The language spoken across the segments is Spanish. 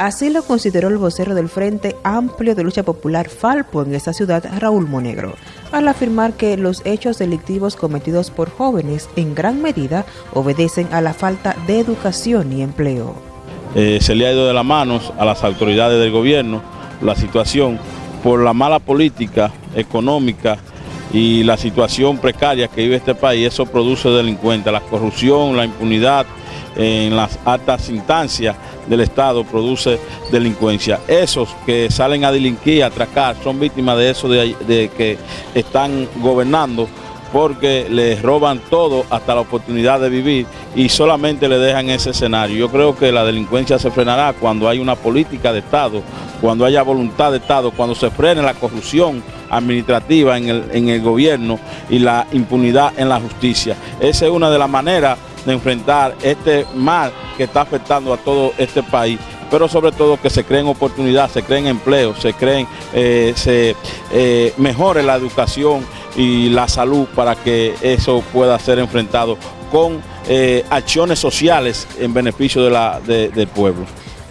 Así lo consideró el vocero del Frente Amplio de Lucha Popular Falpo en esta ciudad, Raúl Monegro, al afirmar que los hechos delictivos cometidos por jóvenes en gran medida obedecen a la falta de educación y empleo. Eh, se le ha ido de las manos a las autoridades del gobierno la situación por la mala política económica y la situación precaria que vive este país, eso produce delincuentes, la corrupción, la impunidad en las altas instancias del Estado produce delincuencia. Esos que salen a delinquir, a atracar, son víctimas de eso de, que están gobernando porque les roban todo hasta la oportunidad de vivir y solamente le dejan ese escenario. Yo creo que la delincuencia se frenará cuando hay una política de Estado, cuando haya voluntad de Estado, cuando se frene la corrupción administrativa en el, en el gobierno y la impunidad en la justicia. Esa es una de las maneras de enfrentar este mal que está afectando a todo este país pero sobre todo que se creen oportunidades, se creen empleos, se creen, eh, se eh, mejore la educación y la salud para que eso pueda ser enfrentado con eh, acciones sociales en beneficio de la, del pueblo.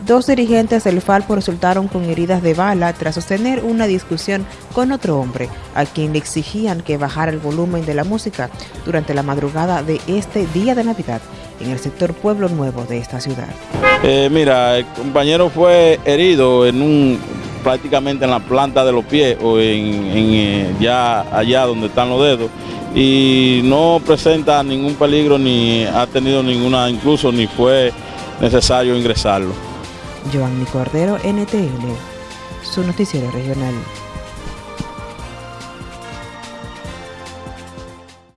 Dos dirigentes del Falpo resultaron con heridas de bala tras sostener una discusión con otro hombre, a quien le exigían que bajara el volumen de la música durante la madrugada de este día de Navidad en el sector Pueblo Nuevo de esta ciudad. Eh, mira, el compañero fue herido en un prácticamente en la planta de los pies o en, eh, ya allá donde están los dedos y no presenta ningún peligro ni ha tenido ninguna, incluso ni fue necesario ingresarlo. Joanny Cordero, NTN, su noticiero regional.